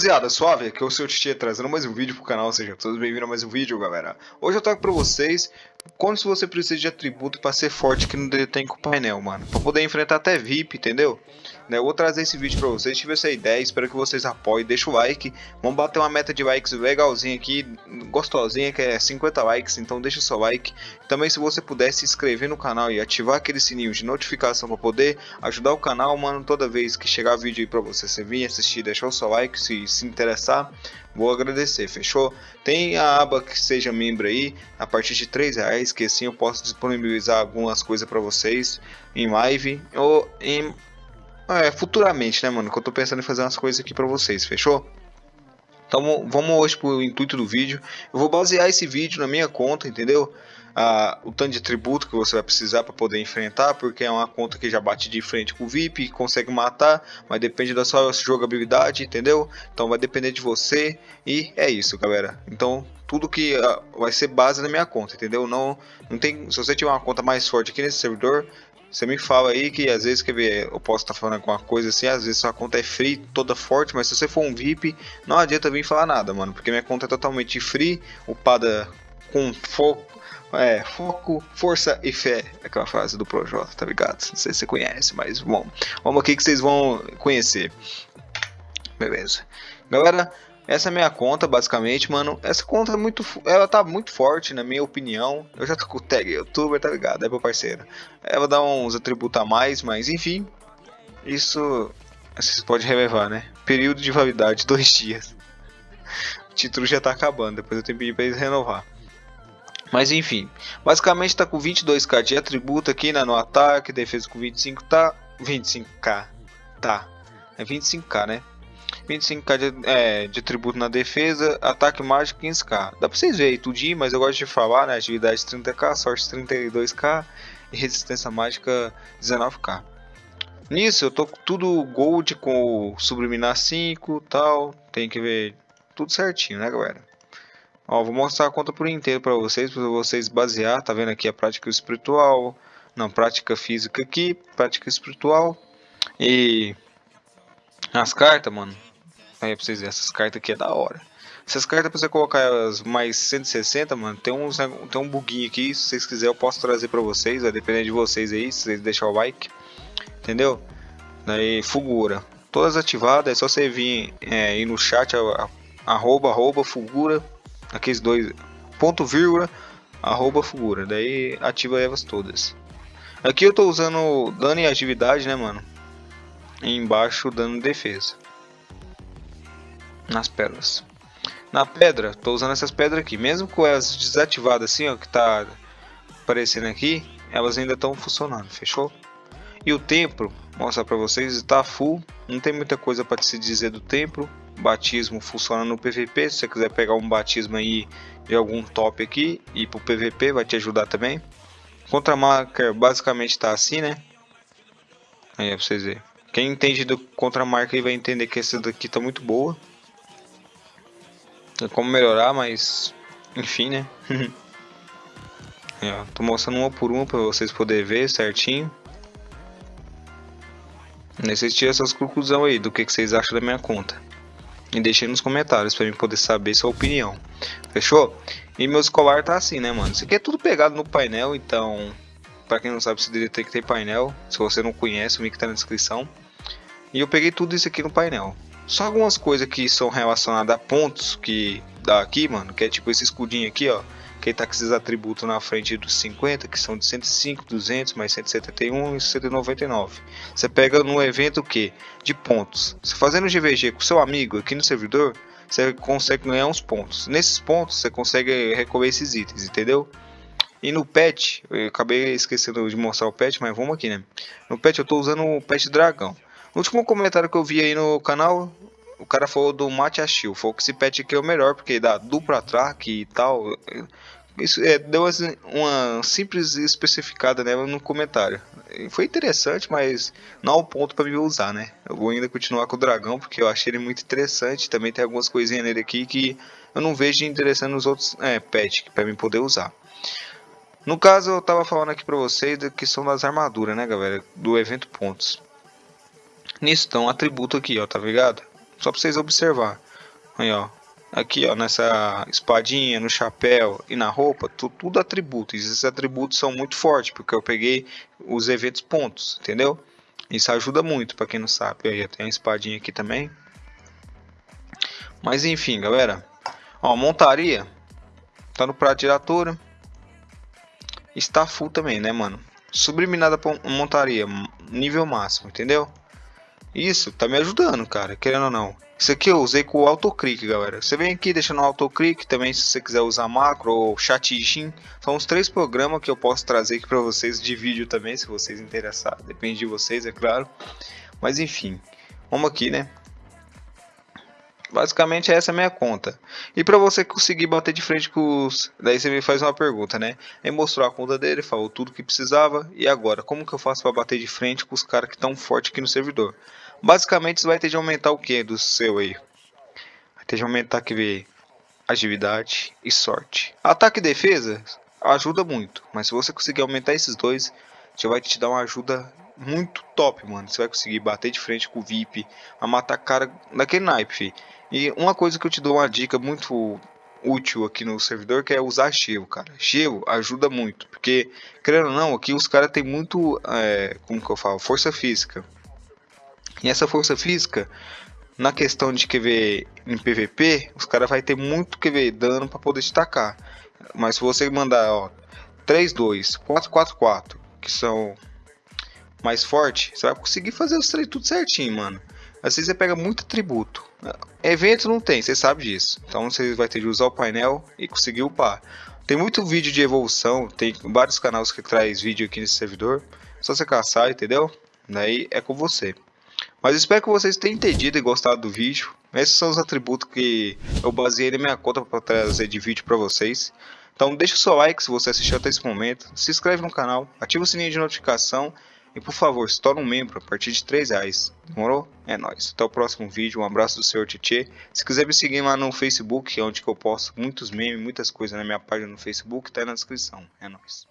rapaziada, suave, aqui é o seu Titi trazendo mais um vídeo pro canal, sejam todos bem-vindos a mais um vídeo, galera. Hoje eu trago pra vocês como se você precisa de atributo pra ser forte aqui no Detém com o painel, mano. Pra poder enfrentar até VIP, entendeu? Né, eu vou trazer esse vídeo pra vocês, tive essa ideia, espero que vocês apoiem, deixa o like. Vamos bater uma meta de likes legalzinha aqui, gostosinha, que é 50 likes, então deixa o seu like. Também se você puder se inscrever no canal e ativar aquele sininho de notificação pra poder ajudar o canal, mano, toda vez que chegar vídeo aí pra você, você vir assistir, deixar o seu like, se se interessar, vou agradecer, fechou? Tem a aba que seja membro aí, a partir de 3 reais, que assim eu posso disponibilizar algumas coisas para vocês em live ou em é, futuramente, né, mano? Que eu tô pensando em fazer umas coisas aqui para vocês, fechou? Então vamos hoje pro intuito do vídeo. Eu vou basear esse vídeo na minha conta, entendeu? Ah, o tanto de tributo que você vai precisar para poder enfrentar, porque é uma conta que já bate de frente com o VIP, consegue matar, mas depende da sua jogabilidade, entendeu? Então vai depender de você e é isso, galera. Então tudo que ah, vai ser base na minha conta, entendeu? Não, não tem, se você tiver uma conta mais forte aqui nesse servidor, você me fala aí que às vezes, quer ver, eu posso estar tá falando alguma coisa assim, às vezes sua conta é free, toda forte, mas se você for um VIP, não adianta vir falar nada, mano, porque minha conta é totalmente free, upada com foco, é, foco, força e fé, aquela frase do Projota, tá ligado? Não sei se você conhece, mas bom, vamos aqui que vocês vão conhecer. Beleza. Galera, essa é a minha conta, basicamente, mano. Essa conta é muito. Ela tá muito forte, na minha opinião. Eu já tô com o tag youtuber, tá ligado? É meu parceiro. Ela dá uns atributos a mais, mas enfim. Isso. Vocês podem relevar, né? Período de validade, dois dias. O título já tá acabando, depois eu tenho que pedir pra eles renovar. Mas enfim, basicamente tá com 22k de atributo aqui né, no ataque, defesa com 25 tá 25k, tá, é 25k né, 25k de, é, de tributo na defesa, ataque mágico 15k. Dá pra vocês verem tudinho, mas eu gosto de falar, né? Atividade 30k, sorte 32k e resistência mágica 19k. Nisso eu tô tudo gold com subliminar 5 tal. Tem que ver tudo certinho, né, galera? Ó, vou mostrar a conta por inteiro para vocês, para vocês basear. Tá vendo aqui a prática espiritual, não, prática física aqui, prática espiritual e as cartas, mano. Aí pra vocês verem, essas cartas aqui é da hora. Essas cartas pra você colocar elas mais 160, mano, tem, uns, tem um buguinho aqui. Se vocês quiserem eu posso trazer pra vocês, vai depender de vocês aí, se vocês deixarem o like. Entendeu? Daí, Fugura. Todas ativadas, é só você vir é, no chat, arroba, arroba, Fugura. Aqueles dois, ponto vírgula, arroba, Fugura. Daí ativa elas todas. Aqui eu tô usando dano e atividade, né, mano? E embaixo dano defesa nas pedras. Na pedra, estou usando essas pedras aqui, mesmo com elas desativadas assim, ó, que tá aparecendo aqui, elas ainda estão funcionando, fechou? E o templo, mostrar para vocês, está full, não tem muita coisa para se dizer do templo. Batismo funciona no PVP, se você quiser pegar um batismo aí de algum top aqui e pro PVP vai te ajudar também. Contra marca basicamente está assim, né? Aí é pra vocês verem. Quem entende do contra marca vai entender que essa daqui tá muito boa como melhorar, mas enfim, né? tô mostrando uma por uma para vocês poderem ver certinho. Vocês tiram essas conclusões aí do que, que vocês acham da minha conta. E deixem nos comentários para mim poder saber sua opinião. Fechou? E meu escolar tá assim, né, mano? Isso aqui é tudo pegado no painel, então... Pra quem não sabe, você tem que ter painel. Se você não conhece, o link tá na descrição. E eu peguei tudo isso aqui no painel. Só algumas coisas que são relacionadas a pontos que dá aqui, mano, que é tipo esse escudinho aqui, ó, que tá com esses atributos na frente dos 50, que são de 105, 200, mais 171 e 199. Você pega no evento o que? De pontos. Você fazendo GVG com seu amigo aqui no servidor, você consegue ganhar uns pontos. Nesses pontos você consegue recolher esses itens, entendeu? E no pet, eu acabei esquecendo de mostrar o pet, mas vamos aqui, né? No pet eu tô usando o pet dragão. Último comentário que eu vi aí no canal, cara falou do Mate Achil. Falou que esse pet aqui é o melhor, porque dá dupla ataque e tal. Isso é, deu uma simples especificada nela no comentário. Foi interessante, mas não ao ponto para me usar, né? Eu vou ainda continuar com o dragão, porque eu achei ele muito interessante. Também tem algumas coisinhas nele aqui que eu não vejo interessando nos outros é, pets para mim poder usar. No caso, eu tava falando aqui para vocês da questão das armaduras, né, galera? Do evento pontos. Nisso estão um atributo aqui, ó, tá ligado? Só pra vocês observar. Aí, ó. Aqui, ó, nessa espadinha, no chapéu e na roupa, tu, tudo atributos. Esses atributos são muito fortes, porque eu peguei os eventos pontos, entendeu? Isso ajuda muito, para quem não sabe. Aí, tem a espadinha aqui também. Mas enfim, galera. Ó, montaria. Tá no prato de. Está full também, né, mano? Subliminada montaria, nível máximo, entendeu? Isso, tá me ajudando, cara, querendo ou não. Isso aqui eu usei com o autoclick, galera. Você vem aqui deixando o autoclick, também se você quiser usar macro ou chat São os três programas que eu posso trazer aqui para vocês de vídeo também, se vocês interessarem. Depende de vocês, é claro. Mas enfim, vamos aqui, né? Basicamente essa é a minha conta. E para você conseguir bater de frente com os... Daí você me faz uma pergunta, né? Ele mostrou a conta dele, falou tudo que precisava. E agora, como que eu faço para bater de frente com os caras que estão fortes aqui no servidor? Basicamente você vai ter de aumentar o que do seu aí? Vai ter de aumentar que agilidade e sorte. Ataque e defesa ajuda muito. Mas se você conseguir aumentar esses dois, já vai te dar uma ajuda muito top, mano. Você vai conseguir bater de frente com o VIP, a matar cara daquele naipe. E uma coisa que eu te dou uma dica muito útil aqui no servidor que é usar gelo, cara. Gelo ajuda muito, porque querendo ou não, aqui os caras tem muito, é, como que eu falo, força física. E essa força física, na questão de QV em PVP, os caras vai ter muito QV dano para poder destacar. Mas se você mandar, ó, 3 2, 4 4 4, que são mais forte, você vai conseguir fazer os três tudo certinho, mano. Assim você pega muito atributo. Evento não tem, você sabe disso. Então você vai ter de usar o painel e conseguir upar. Tem muito vídeo de evolução, tem vários canais que traz vídeo aqui nesse servidor. Só você caçar, entendeu? Daí é com você. Mas espero que vocês tenham entendido e gostado do vídeo. Esses são os atributos que eu baseei na minha conta para trazer de vídeo para vocês. Então deixa o seu like se você assistiu até esse momento. Se inscreve no canal, ativa o sininho de notificação e por favor, se torne um membro a partir de 3 reais. Demorou? É nóis. Até o próximo vídeo. Um abraço do Sr. Tietê. Se quiser me seguir lá no Facebook, é onde eu posto muitos memes, muitas coisas na minha página no Facebook, tá aí na descrição. É nóis.